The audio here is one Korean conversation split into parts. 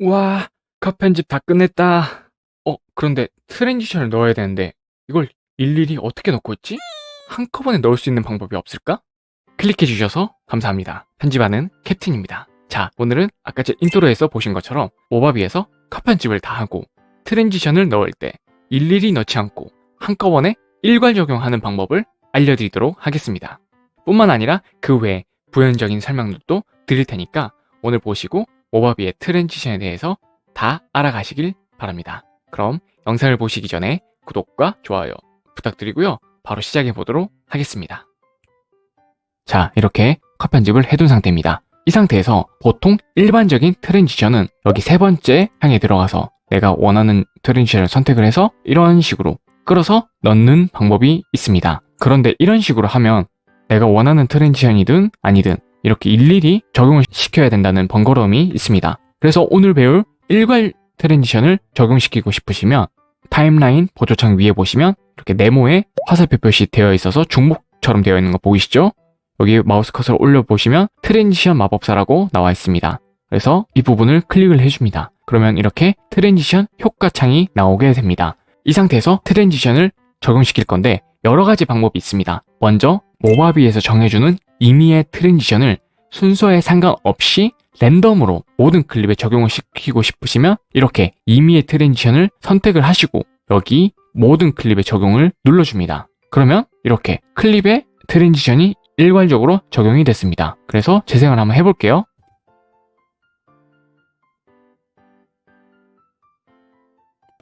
와, 컷 편집 다 끝냈다. 어, 그런데 transition을 넣어야 되는데 이걸 일일이 어떻게 넣고 있지? 한꺼번에 넣을 수 있는 방법이 없을까? 클릭해 주셔서 감사합니다. 편집하는 캡틴입니다. 자, 오늘은 아까 제 intro에서 보신 것처럼 Movavi에서 컷 편집을 다 하고 transition을 넣을 때 일일이 넣지 않고 한꺼번에 일괄 적용하는 방법을 알려드리도록 하겠습니다. 뿐만 아니라 그 외에 부연적인 설명들도 드릴 테니까 오늘 보시고 Movavi의 transition에 대해서 다 알아가시길 바랍니다. 그럼 영상을 보시기 전에 구독과 좋아요 부탁드리고요. 바로 시작해 보도록 하겠습니다. 자, 이렇게 컷 편집을 해둔 상태입니다. 이 상태에서 보통 일반적인 transition은 여기 세 번째 항에 들어가서 내가 원하는 transition을 선택을 해서 이런 식으로 끌어서 넣는 방법이 있습니다. 그런데 이런 식으로 하면 내가 원하는 transition이든 아니든 이렇게 일일이 적용을 시켜야 된다는 번거로움이 있습니다. 그래서 오늘 배울 일괄 transition을 적용시키고 싶으시면 timeline 보조창 위에 보시면 이렇게 네모에 화살표 표시 되어 있어서 중복처럼 되어 있는 거 보이시죠? 여기 마우스 커서를 올려보시면 transition 마법사라고 나와 있습니다. 그래서 이 부분을 클릭을 해줍니다. 그러면 이렇게 transition 효과 창이 나오게 됩니다. 이 상태에서 transition을 적용시킬 건데 여러 가지 방법이 있습니다. 먼저 Movavi에서 정해주는 임의의 transition을 순서에 상관없이 랜덤으로 모든 클립에 적용을 시키고 싶으시면 이렇게 임의의 transition을 선택을 하시고 여기 모든 클립에 적용을 눌러줍니다. 그러면 이렇게 클립에 transition이 일괄적으로 적용이 됐습니다. 그래서 재생을 한번 해볼게요.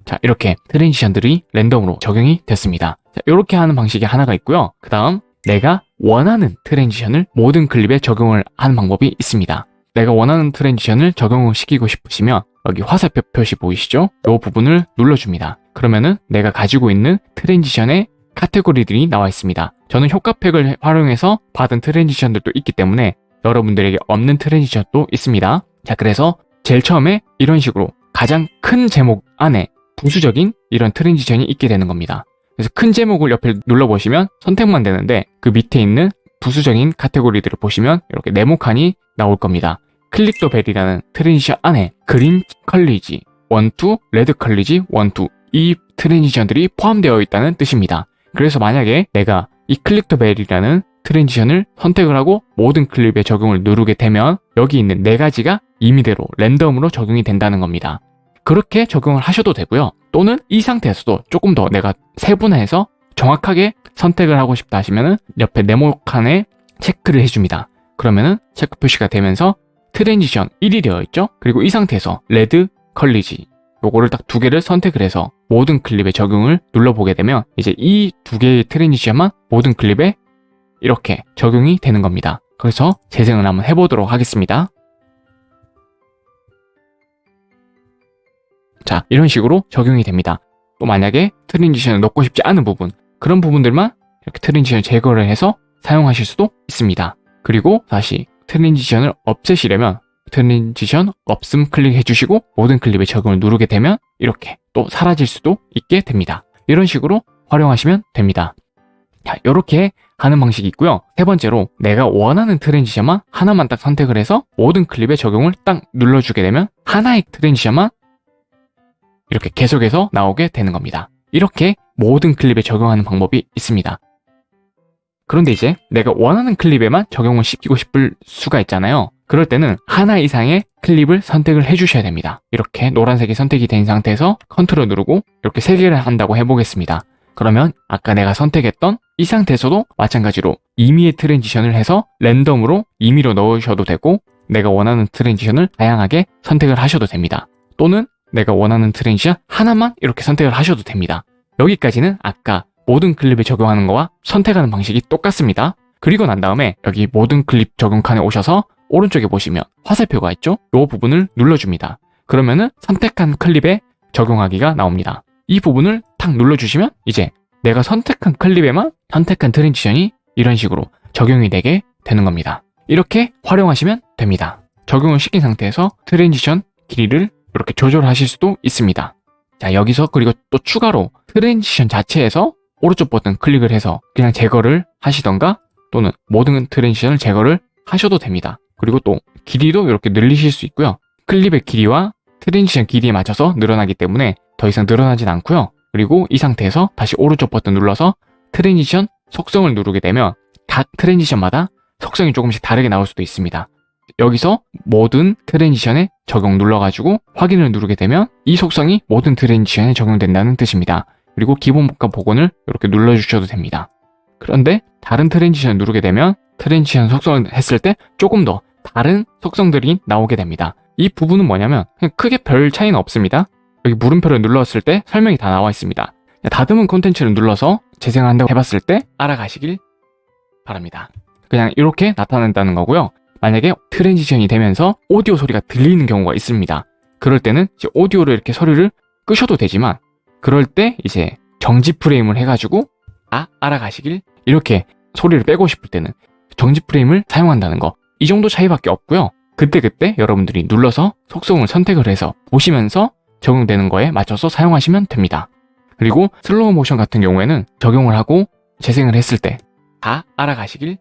자 이렇게 transition들이 랜덤으로 적용이 됐습니다. 자, 이렇게 하는 방식이 하나가 있고요. 그 다음 내가 원하는 transition을 모든 클립에 적용을 하는 방법이 있습니다. 내가 원하는 transition을 적용을 시키고 싶으시면 여기 화살표 표시 보이시죠? 이 부분을 눌러줍니다. 그러면은 내가 가지고 있는 transition의 카테고리들이 나와 있습니다. 저는 효과팩을 활용해서 받은 transition들도 있기 때문에 여러분들에게 없는 transition도 있습니다. 자, 그래서 제일 처음에 이런 식으로 가장 큰 제목 안에 부수적인 이런 transition이 있게 되는 겁니다. 그래서 큰 제목을 옆에 눌러보시면 선택만 되는데 그 밑에 있는 부수적인 카테고리들을 보시면 이렇게 네모 칸이 나올 겁니다. Click the Bell이라는 transition 안에 green collage, one two, red collage, one two 이 transition들이 포함되어 있다는 뜻입니다. 그래서 만약에 내가 이 Click the Bell이라는 transition을 선택을 하고 모든 클립에 적용을 누르게 되면 여기 있는 네 가지가 임의대로 랜덤으로 적용이 된다는 겁니다. 그렇게 적용을 하셔도 되고요. 또는 이 상태에서도 조금 더 내가 세분화해서 정확하게 선택을 하고 싶다 하시면은 옆에 네모 칸에 체크를 해줍니다. 그러면은 체크 표시가 되면서 transition 1이 되어 있죠? 그리고 이 상태에서 red collage 요거를 딱 두 개를 선택을 해서 모든 클립에 적용을 눌러보게 되면 이제 이 두 개의 transition만 모든 클립에 이렇게 적용이 되는 겁니다. 그래서 재생을 한번 해보도록 하겠습니다. 자 이런 식으로 적용이 됩니다. 또 만약에 transition을 넣고 싶지 않은 부분 그런 부분들만 이렇게 transition 제거를 해서 사용하실 수도 있습니다. 그리고 다시 transition을 없애시려면 transition 없음 클릭해 주시고 모든 클립에 적용을 누르게 되면 이렇게 또 사라질 수도 있게 됩니다. 이런 식으로 활용하시면 됩니다. 자, 이렇게 하는 방식이 있고요. 세 번째로 내가 원하는 transition만 하나만 딱 선택을 해서 모든 클립에 적용을 딱 눌러주게 되면 하나의 transition만 이렇게 계속해서 나오게 되는 겁니다. 이렇게 모든 클립에 적용하는 방법이 있습니다. 그런데 이제 내가 원하는 클립에만 적용을 시키고 싶을 수가 있잖아요. 그럴 때는 하나 이상의 클립을 선택을 해주셔야 됩니다. 이렇게 노란색이 선택이 된 상태에서 컨트롤 누르고 이렇게 세 개를 한다고 해보겠습니다. 그러면 아까 내가 선택했던 이 상태에서도 마찬가지로 임의의 transition을 해서 랜덤으로 임의로 넣으셔도 되고 내가 원하는 transition을 다양하게 선택을 하셔도 됩니다. 또는 내가 원하는 transition 하나만 이렇게 선택을 하셔도 됩니다. 여기까지는 아까 모든 클립에 적용하는 거와 선택하는 방식이 똑같습니다. 그리고 난 다음에 여기 모든 클립 적용 칸에 오셔서 오른쪽에 보시면 화살표가 있죠? 이 부분을 눌러줍니다. 그러면은 선택한 클립에 적용하기가 나옵니다. 이 부분을 탁 눌러주시면 이제 내가 선택한 클립에만 선택한 transition이 이런 식으로 적용이 되게 되는 겁니다. 이렇게 활용하시면 됩니다. 적용을 시킨 상태에서 transition 길이를 이렇게 조절하실 수도 있습니다. 자 여기서 그리고 또 추가로 transition 자체에서 오른쪽 버튼 클릭을 해서 그냥 제거를 하시던가 또는 모든 transition을 제거를 하셔도 됩니다. 그리고 또 길이도 이렇게 늘리실 수 있고요. 클립의 길이와 transition 길이에 맞춰서 늘어나기 때문에 더 이상 늘어나진 않고요. 그리고 이 상태에서 다시 오른쪽 버튼 눌러서 transition 속성을 누르게 되면 각 transition마다 속성이 조금씩 다르게 나올 수도 있습니다. 여기서 모든 transition에 적용 눌러가지고 확인을 누르게 되면 이 속성이 모든 transition에 적용된다는 뜻입니다. 그리고 기본값 복원을 이렇게 눌러주셔도 됩니다. 그런데 다른 transition을 누르게 되면 transition 속성을 했을 때 조금 더 다른 속성들이 나오게 됩니다. 이 부분은 뭐냐면 크게 별 차이는 없습니다. 여기 물음표를 눌렀을 때 설명이 다 나와 있습니다. 다듬은 콘텐츠를 눌러서 재생한다고 해봤을 때 알아가시길 바랍니다. 그냥 이렇게 나타난다는 거고요. 만약에 transition이 되면서 오디오 소리가 들리는 경우가 있습니다. 그럴 때는 이제 오디오를 이렇게 소리를 끄셔도 되지만 그럴 때 이제 정지 프레임을 해가지고 아 알아가시길 이렇게 소리를 빼고 싶을 때는 정지 프레임을 사용한다는 거 이 정도 차이밖에 없고요. 그때 그때 여러분들이 눌러서 속성을 선택을 해서 보시면서 적용되는 거에 맞춰서 사용하시면 됩니다. 그리고 슬로우 모션 같은 경우에는 적용을 하고 재생을 했을 때 다 알아가시길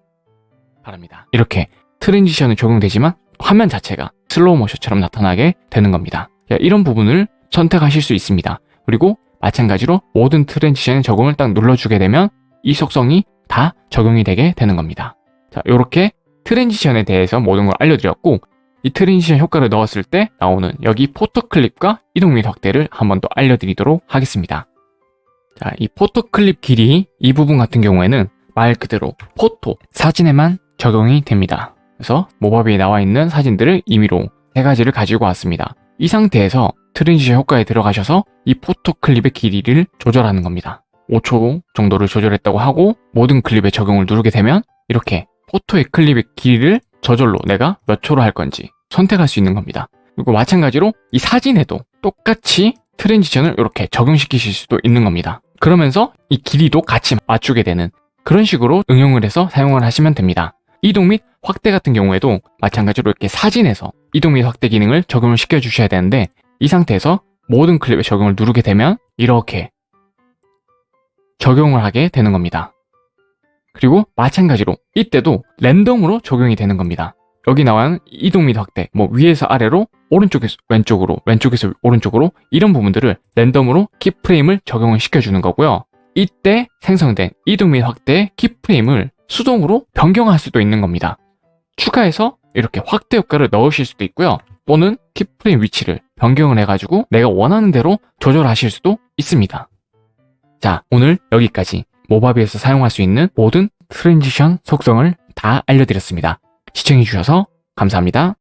바랍니다. 이렇게 transition은 적용되지만 화면 자체가 슬로우 모션처럼 나타나게 되는 겁니다. 이런 부분을 선택하실 수 있습니다. 그리고 마찬가지로 모든 transition에 적용을 딱 눌러주게 되면 이 속성이 다 적용이 되게 되는 겁니다. 자, 이렇게 transition에 대해서 모든 걸 알려드렸고 이 transition 효과를 넣었을 때 나오는 여기 photo 클립과 이동 및 확대를 한 번 더 알려드리도록 하겠습니다. 자, 이 photo 클립 길이 이 부분 같은 경우에는 말 그대로 photo, 사진에만 적용이 됩니다. 그래서 모바비에 나와 있는 사진들을 임의로 세 가지를 가지고 왔습니다. 이 상태에서 transition 효과에 들어가셔서 이 photo 클립의 길이를 조절하는 겁니다. 5초 정도를 조절했다고 하고 모든 클립에 적용을 누르게 되면 이렇게 포토의 클립의 길이를 저절로 내가 몇 초로 할 건지 선택할 수 있는 겁니다. 그리고 마찬가지로 이 사진에도 똑같이 트랜지션을 이렇게 적용시키실 수도 있는 겁니다. 그러면서 이 길이도 같이 맞추게 되는 그런 식으로 응용을 해서 사용을 하시면 됩니다. 이동 및 확대 같은 경우에도 마찬가지로 이렇게 사진에서 이동 및 확대 기능을 적용을 시켜 주셔야 되는데 이 상태에서 모든 클립에 적용을 누르게 되면 이렇게 적용을 하게 되는 겁니다. 그리고 마찬가지로 이때도 랜덤으로 적용이 되는 겁니다. 여기 나와는 이동 및 확대, 뭐 위에서 아래로, 오른쪽에서 왼쪽으로, 왼쪽에서 오른쪽으로 이런 부분들을 랜덤으로 키프레임을 적용을 시켜주는 거고요. 이때 생성된 이동 및 확대의 키프레임을 수동으로 변경할 수도 있는 겁니다. 추가해서 이렇게 확대 효과를 넣으실 수도 있고요. 또는 keyframe 위치를 변경을 해가지고 내가 원하는 대로 조절하실 수도 있습니다. 자, 오늘 여기까지 모바비에서 사용할 수 있는 모든 transition 속성을 다 알려드렸습니다. 시청해주셔서 감사합니다.